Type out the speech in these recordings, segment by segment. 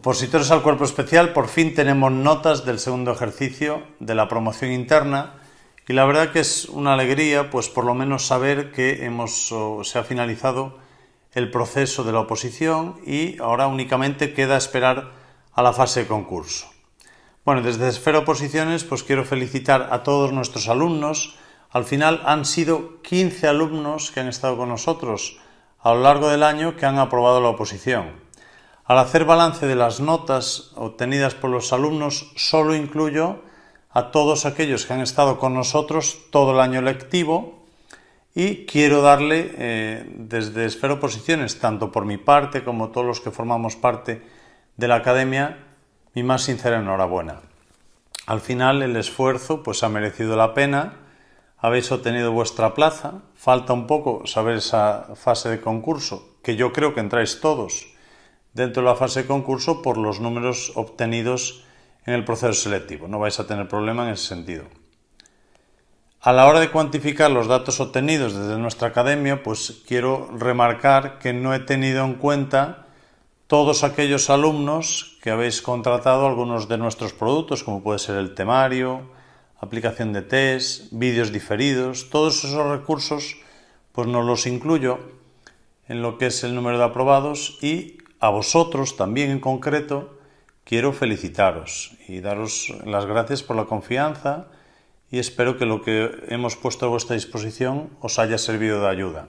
Opositores al cuerpo especial, por fin tenemos notas del segundo ejercicio de la promoción interna y la verdad que es una alegría, pues por lo menos saber que hemos, se ha finalizado el proceso de la oposición y ahora únicamente queda esperar a la fase de concurso. Bueno, desde Esfera Oposiciones pues quiero felicitar a todos nuestros alumnos. Al final han sido 15 alumnos que han estado con nosotros a lo largo del año que han aprobado la oposición. Al hacer balance de las notas obtenidas por los alumnos, solo incluyo a todos aquellos que han estado con nosotros todo el año lectivo y quiero darle eh, desde Esfero Posiciones, tanto por mi parte como todos los que formamos parte de la academia, mi más sincera enhorabuena. Al final el esfuerzo pues ha merecido la pena, habéis obtenido vuestra plaza, falta un poco saber esa fase de concurso, que yo creo que entráis todos, dentro de la fase de concurso por los números obtenidos en el proceso selectivo. No vais a tener problema en ese sentido. A la hora de cuantificar los datos obtenidos desde nuestra academia, pues quiero remarcar que no he tenido en cuenta todos aquellos alumnos que habéis contratado algunos de nuestros productos, como puede ser el temario, aplicación de test, vídeos diferidos, todos esos recursos pues no los incluyo en lo que es el número de aprobados y a vosotros también en concreto quiero felicitaros y daros las gracias por la confianza y espero que lo que hemos puesto a vuestra disposición os haya servido de ayuda.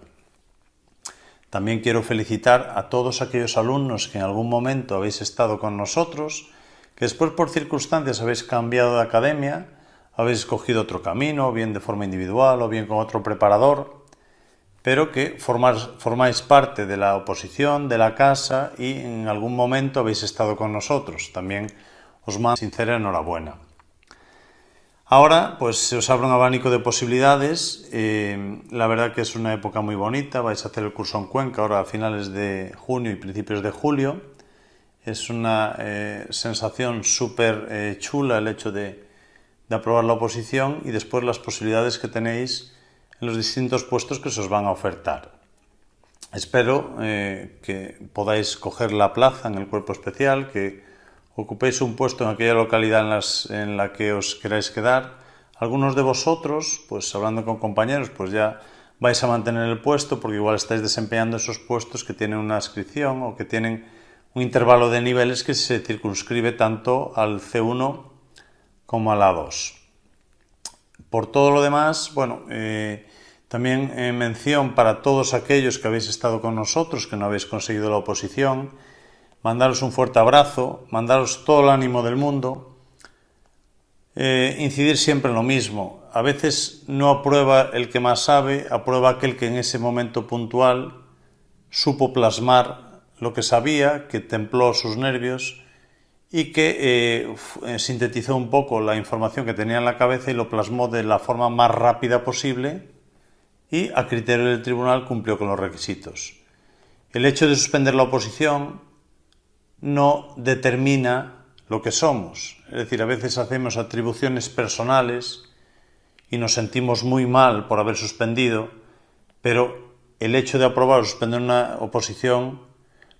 También quiero felicitar a todos aquellos alumnos que en algún momento habéis estado con nosotros, que después por circunstancias habéis cambiado de academia, habéis escogido otro camino, bien de forma individual o bien con otro preparador, pero que formáis parte de la oposición, de la casa y en algún momento habéis estado con nosotros. También os mando sincera enhorabuena. Ahora, pues se os abre un abanico de posibilidades. Eh, la verdad que es una época muy bonita. Vais a hacer el curso en Cuenca ahora a finales de junio y principios de julio. Es una eh, sensación súper eh, chula el hecho de, de aprobar la oposición y después las posibilidades que tenéis en los distintos puestos que se os van a ofertar. Espero eh, que podáis coger la plaza en el cuerpo especial, que ocupéis un puesto en aquella localidad en, la que os queráis quedar. Algunos de vosotros, pues hablando con compañeros, pues ya vais a mantener el puesto porque igual estáis desempeñando esos puestos que tienen una inscripción o que tienen un intervalo de niveles que se circunscribe tanto al C1 como al A2. Por todo lo demás, bueno, eh, también en mención para todos aquellos que habéis estado con nosotros, que no habéis conseguido la oposición, mandaros un fuerte abrazo, mandaros todo el ánimo del mundo, eh, incidir siempre en lo mismo. A veces no aprueba el que más sabe, aprueba aquel que en ese momento puntual supo plasmar lo que sabía, que templó sus nervios y que eh, sintetizó un poco la información que tenía en la cabeza y lo plasmó de la forma más rápida posible y a criterio del tribunal cumplió con los requisitos. El hecho de suspender la oposición no determina lo que somos. Es decir, a veces hacemos atribuciones personales y nos sentimos muy mal por haber suspendido, pero el hecho de aprobar o suspender una oposición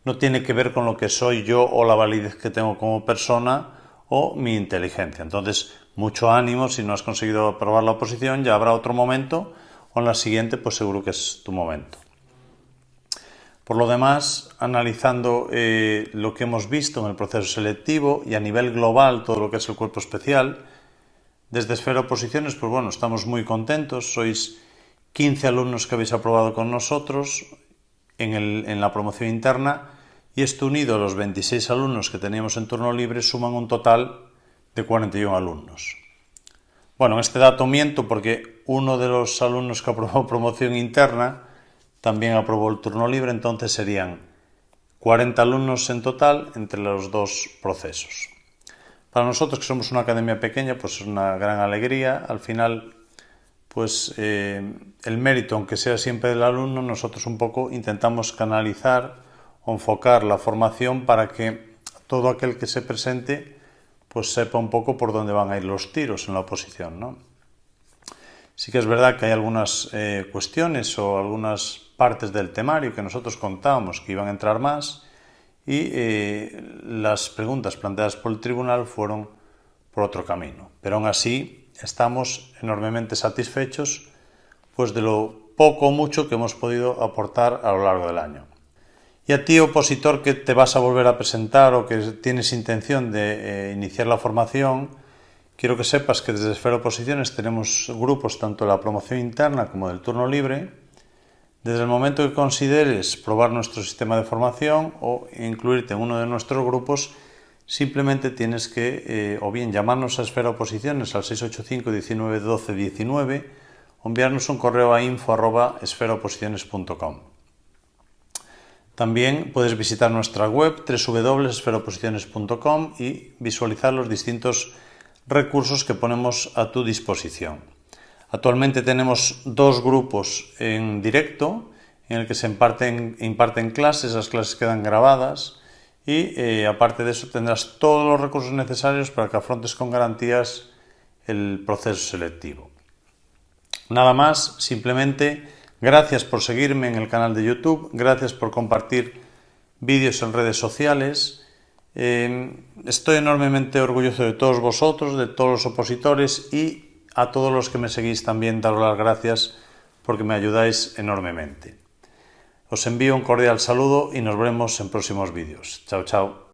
no tiene que ver con lo que soy yo o la validez que tengo como persona o mi inteligencia. Entonces, mucho ánimo, si no has conseguido aprobar la oposición, ya habrá otro momento o en la siguiente, pues seguro que es tu momento. Por lo demás, analizando eh, lo que hemos visto en el proceso selectivo y a nivel global todo lo que es el cuerpo especial, desde Esfera Oposiciones, pues bueno, estamos muy contentos. Sois 15 alumnos que habéis aprobado con nosotros en, en la promoción interna y esto unido a los 26 alumnos que teníamos en turno libre suman un total de 41 alumnos. Bueno, este dato miento porque uno de los alumnos que aprobó promoción interna también aprobó el turno libre, entonces serían 40 alumnos en total entre los dos procesos. Para nosotros que somos una academia pequeña, pues es una gran alegría. Al final, pues eh, el mérito, aunque sea siempre del alumno, nosotros un poco intentamos canalizar o enfocar la formación para que todo aquel que se presente pues sepa un poco por dónde van a ir los tiros en la oposición. ¿no? Sí que es verdad que hay algunas eh, cuestiones o algunas partes del temario que nosotros contábamos que iban a entrar más y eh, las preguntas planteadas por el tribunal fueron por otro camino. Pero aún así estamos enormemente satisfechos pues de lo poco o mucho que hemos podido aportar a lo largo del año. Y a ti, opositor, que te vas a volver a presentar o que tienes intención de eh, iniciar la formación, quiero que sepas que desde Esfera Oposiciones tenemos grupos tanto de la promoción interna como del turno libre. Desde el momento que consideres probar nuestro sistema de formación o incluirte en uno de nuestros grupos, simplemente tienes que eh, o bien llamarnos a Esfera Oposiciones al 685 19 12 19 o enviarnos un correo a info arroba esferaoposiciones.com. También puedes visitar nuestra web www.esferoposiciones.com y visualizar los distintos recursos que ponemos a tu disposición. Actualmente tenemos dos grupos en directo en el que se imparten, imparten clases, las clases quedan grabadas y eh, aparte de eso tendrás todos los recursos necesarios para que afrontes con garantías el proceso selectivo. Nada más, simplemente Gracias por seguirme en el canal de YouTube, gracias por compartir vídeos en redes sociales. Eh, estoy enormemente orgulloso de todos vosotros, de todos los opositores y a todos los que me seguís también daros las gracias porque me ayudáis enormemente. Os envío un cordial saludo y nos vemos en próximos vídeos. Chao, chao.